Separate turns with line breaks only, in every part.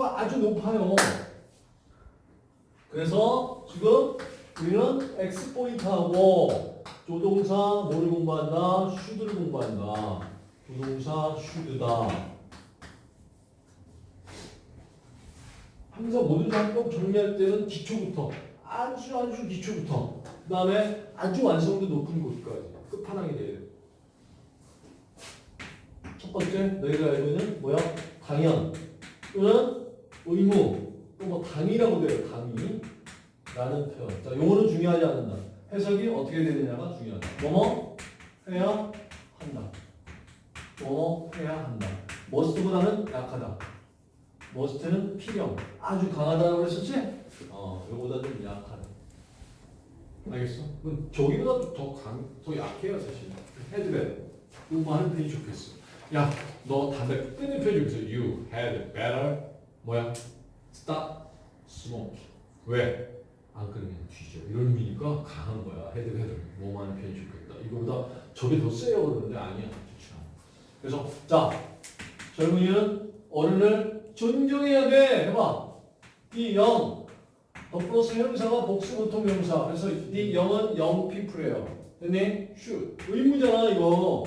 확률도가 아주 높아요. 그래서 지금 우리는 X 포인트하고 조동사 뭐를 공부한다? 슈드를 공부한다. 조동사 슈드다. 항상 모든 작법 정리할 때는 기초부터 아주 아주 기초부터 그 다음에 아주 완성도 높은 곳까지 끝판왕이 돼야 돼. 첫 번째 너희가 알고 있는 뭐야? 당연 또는 의무 또 뭐 당이라고 돼요. 당이 라는 표현. 자, 요거는 중요하지 않는다. 해석이 어떻게 되느냐가 중요하다. 뭐뭐 해야 한다. 뭐뭐 해야 한다. 머스트보다는 약하다. 머스트는 필요. 아주 강하다고 그랬었지? 어, 요거보다 좀 약하다. 알겠어? 저기보다 더 강, 더 약해요, 사실. Had better. 이거 하는 편이 좋겠어. 야, 너 담배 끊는 편이 좋겠어. You had better 뭐야? Stop smoke. 왜? 안 끊으면 뒤져. 이런 의미니까 강한 거야. Had had. 뭐만 편이 좋겠다. 이거보다 저게 더 세요 그러는데 아니야. 그래서 자 젊은이는 어른을 존경해야 돼. 해봐. The young. The 플러스 형용사가 복수 보통 명사. 그래서 the young은 young people이에요. 됐니? 슛. 의무잖아 이거.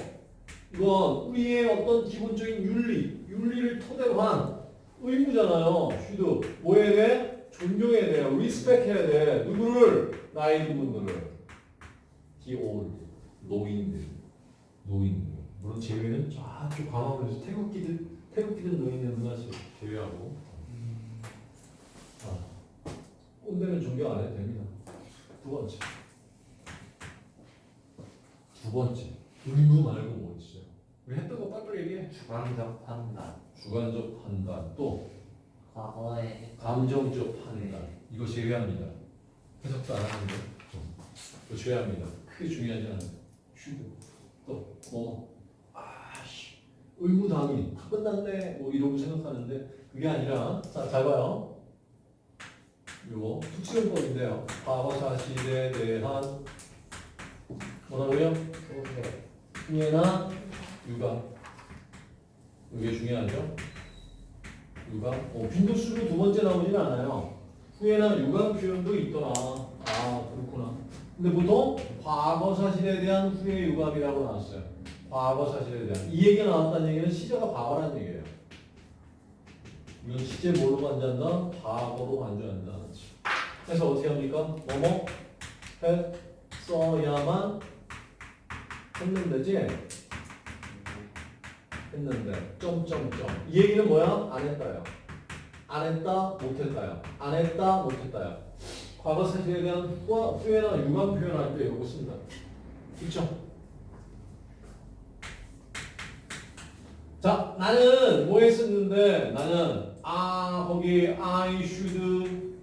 이건 우리의 어떤 기본적인 윤리, 윤리를 토대로 한 의무잖아요. should. 뭐 해야 돼? 존경해야 돼요. respect 해야 돼. 누구를? 나이 든 분들을. The old. 노인들. 노인들. 물론 제외는 저쪽 광화문에서 태극기들, 태극기들 노인들은 하지 제외하고. 아, 꼰대는 존경 안 해도 됩니다. 두 번째. 두 번째. 의무 말고 뭐 있어요? 우리 했던 거 빨리빨리 얘기해.
주관적 판단,
주관적 판단 또
과거의
감정적 판단 이거 제외합니다. 해석도 안 하는데 이거 제외합니다. 크게 중요하지 않아요. 슈드 또뭐 아씨 의무당이 다 끝났네 뭐 이러고 생각하는데 그게 아니라 자잘 봐요. 이거 특수용법인데요. 과거 사실에 대한 뭐라고요?
소개,
후회나 유감 이게 중요하죠. 유감. 어, 빈도수로 두 번째 나오진 않아요. 후회나 유감 표현도 있더라. 아 그렇구나. 근데 보통 과거 사실에 대한 후회 유감이라고 나왔어요. 과거 사실에 대한 이 얘기가 나왔다는 얘기는 시제가 과거라는 얘기예요. 이건 시제 뭘로 간주한다? 과거로 간주한다. 그래서 어떻게 합니까? 뭐뭐 했어야만 했는데지 했는데 점점점 이 얘기는 뭐야? 안 했다요. 안 했다 못했다요. 안 했다 못했다요. 과거 사실에 대한 후회나 유감 표현할 때 이거 씁니다. 있죠? 자 나는 뭐 했었는데 나는 아 거기 I should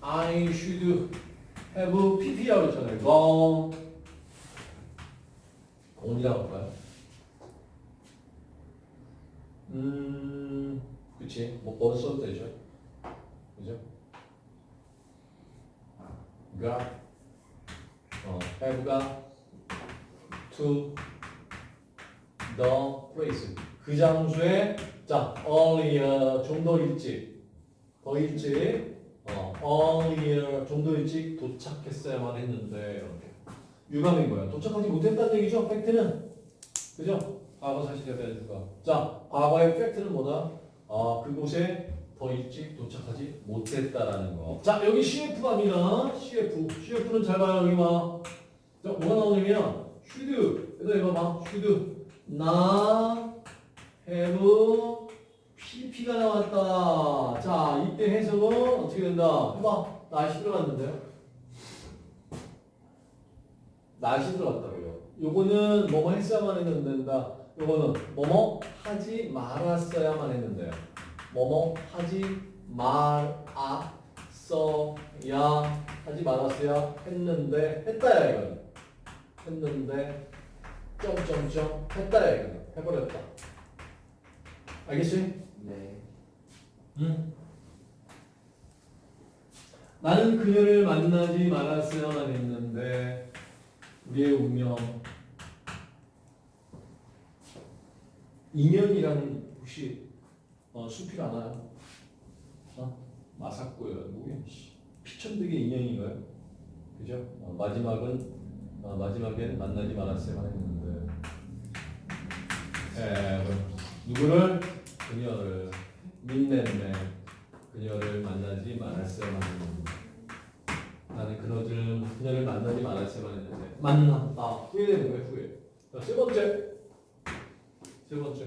I should have pp라고 했잖아요. gone gone이라고 할까요? 음, 그치. 뭐, 번 써도 되죠. 그죠? got, 어, have got to the place. 그 장소에, 자, earlier, 좀 더 일찍, 더 일찍, 어, earlier, 좀 더 일찍 도착했어야만 했는데, 이렇게. 유감인 거야. 도착하지 못했다는 얘기죠, 팩트는. 그죠? 과거 사실에 유감. 자, 과거의 팩트는 뭐다? 아, 그곳에 더 일찍 도착하지 못했다라는 거. 자, 여기 CF 갑니다. CF. CF는 잘 봐요. 여기 봐. 자, 뭐가 나오냐면, should. 그래서 이거 봐. should. 나 have PP가 나왔다. 자, 이때 해석은 어떻게 된다? 해봐. 날씨 들어갔는데요. 날씨 들어갔다고요. 요거는 뭐뭐 했어야만 했는데 된다. 요거는 뭐뭐 하지 말았어야만 했는데요. 뭐뭐 하지 말았어야 하지 말았어야 했는데 했다야 이건. 했는데 점점점 했다야 이건. 해버렸다. 알겠지?
네,
응. 나는 그녀를 만나지 말았어야만 했는데 우리의 운명 인연이라는 혹시 어, 숲이 않아요. 어? 마사코요. 뭐야? 씨. 피천득의 인연인가요? 그죠? 어, 마지막은 어, 마지막엔 만나지 말았어야만 했는데. 에, 누구를 그녀를 민냈네. 그녀를 만나지 말았어야만 했는데. 나는 그녀를 그녀를 만나지 말았어야만 했는데 만났다. 후회되는 거예요. 후회. 자, 세 번째. 세 번째.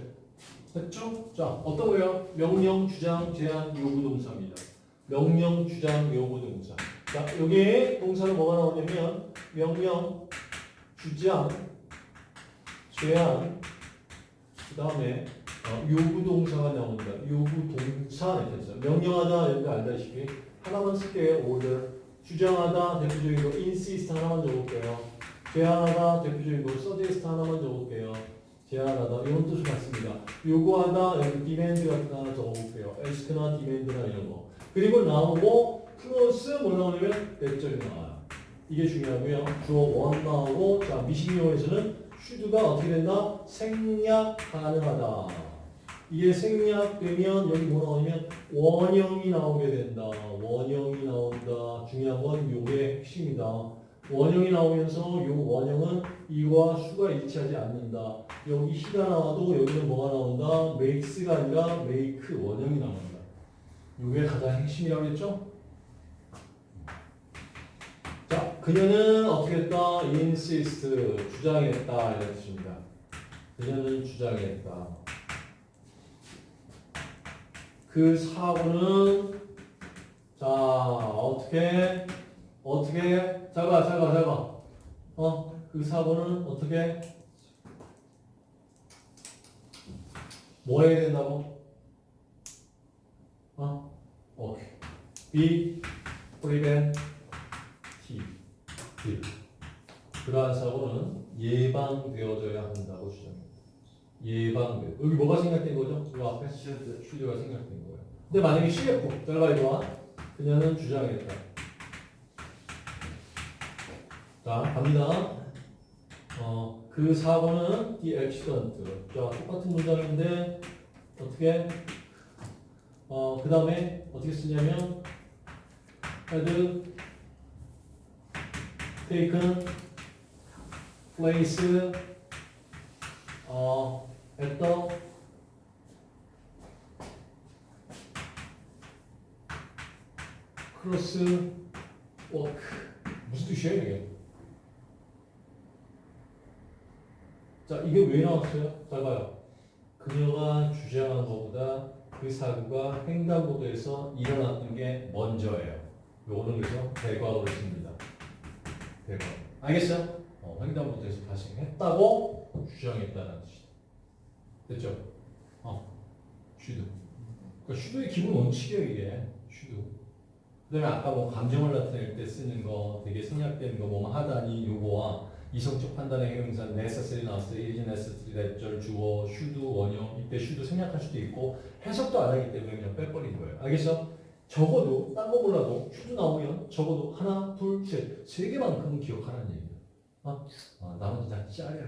됐죠? 자, 어떤 거예요? 명령, 주장, 제한, 요구 동사입니다. 명령, 주장, 요구 동사. 자, 여기에 동사는 뭐가 나오냐면 명령, 주장, 제한, 그 다음에 어, 요구 동사가 나옵니다. 요구 동사 했어요. 명령하다 여러분 알다시피 하나만 쓸게요. order. 주장하다 대표적이고 insist 하나만 적을게요. 제한하다 대표적이고 suggest 하나만 적을게요. 제한하다 이런 뜻을 갖습니다. 요구하다 여기 demand 같은 거 하나 적어볼게요. ask나 demand나 이런 거. 그리고 나오고 플러스 뭐 나오냐면 대절이 나와요. 이게 중요하고요. 주어 원 나오고 자 미식용에서는 should가 어떻게 된다? 생략 가능하다. 이게 생략되면 여기 뭐 나오냐면 원형이 나오게 된다. 원형이 나온다. 중요한 건 요게 핵심이다. 원형이 나오면서 요 원형은 이와 수가 일치하지 않는다. 여기 히가 나와도 여기는 뭐가 나온다? make스가 아니라 make 원형이 나온다. 요게 가장 핵심이라고 했죠? 자, 그녀는 어떻게 했다? insist, 주장했다. 이런 뜻입니다. 그녀는 주장했다. 그 사고는 자 어떻게 어떻게 잠깐 잠깐 잠깐 어그 사고는 어떻게 뭐 해야 된다고 어 오케이 be preventive 그러한 사고는 예방되어져야 한다고 주장합니다. 예방돼. 여기 뭐가 생략된 거죠? 이 앞에
should
슈즈가 생략된 거예요. 근데 만약에 CF, 이거와 그녀는 주장했다. 자, 갑니다. 어, 그 사고는 the accident. 자, 똑같은 문장인데 어떻게? 어, 그 다음에 어떻게 쓰냐면 had taken place 어, at the walk 무슨 뜻이에요 이게? 자 이게 왜 나왔어요? 잘 봐요. 그녀가 주장한 것보다 그 사고가 횡단보도에서 일어났던 게 먼저예요. 요거는 그래서 대과거를 씁니다. 대과거. 알겠어요? 어, 횡단보도에서 발생했다고 주장했다는 뜻이다. 됐죠? 어, should. 그러니까 should의 기본 원칙이에요 이게. should. 그다음에 아까 뭐 감정을 나타낼 때 쓰는 거 되게 생략된 거뭐 하다니 요거와 이성적 판단의 형용사 necessary 나왔어요. is necessary that절 주어 should 원형 이때 should 생략할 수도 있고 해석도 안 하기 때문에 그냥 빼버린 거예요. 알겠어? 적어도 딴 거 몰라도 should 나오면 적어도 하나 둘 셋 세 개만큼은 기억하라는 얘기예요. 아, 아 나머지 다 짜려.